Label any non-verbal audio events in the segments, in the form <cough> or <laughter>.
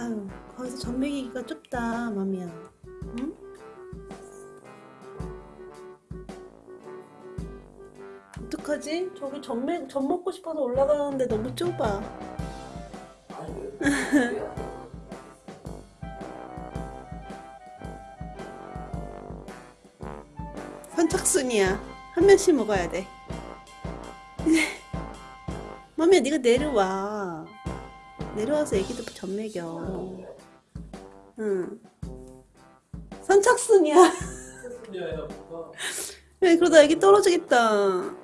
아유 거기서 전매기가 좁다 맘이야 응? 어떡하지? 저기 전매 전 먹고 싶어서 올라가는데 너무 좁아? <laughs> 선착순이야 한 명씩 먹어야 돼 <laughs> 맘이야 네가 내려와 내려와서 애기도 전 먹여 응. 선착순이야. 왜 그러다 애기 떨어지겠다.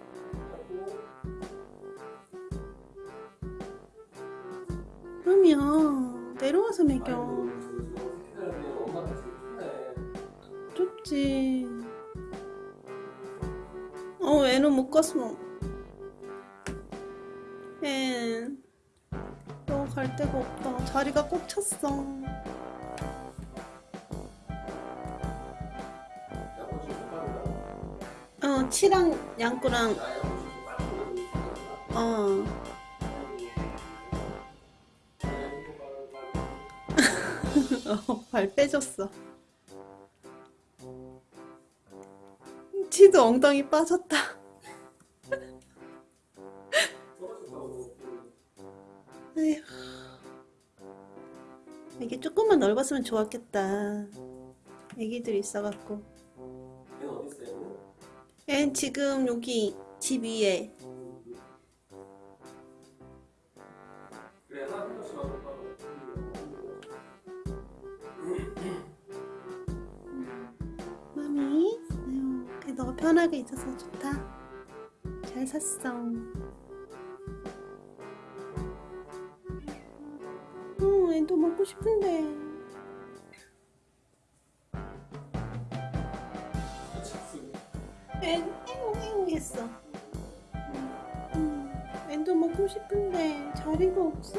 그럼요. 내려와서 먹여 좁지. 어 애는 못 갔어. 앤너 갈 데가 없다 자리가 꽉 찼어 어 치랑 양꾸랑 어 <laughs> 어, 발 빼줬어. 치도 엉덩이 빠졌다. <laughs> 에휴. 이게 조금만 넓었으면 좋았겠다. 애기들 있어갖고. 앤 지금 여기 집 위에. 마미, 아유, 너가 편하게 있어서 좋다. 잘 샀어. 응, 애도 먹고 싶은데. 애, 애옹, 애옹 했어. 응, 애도 먹고 싶은데 자리가 없어.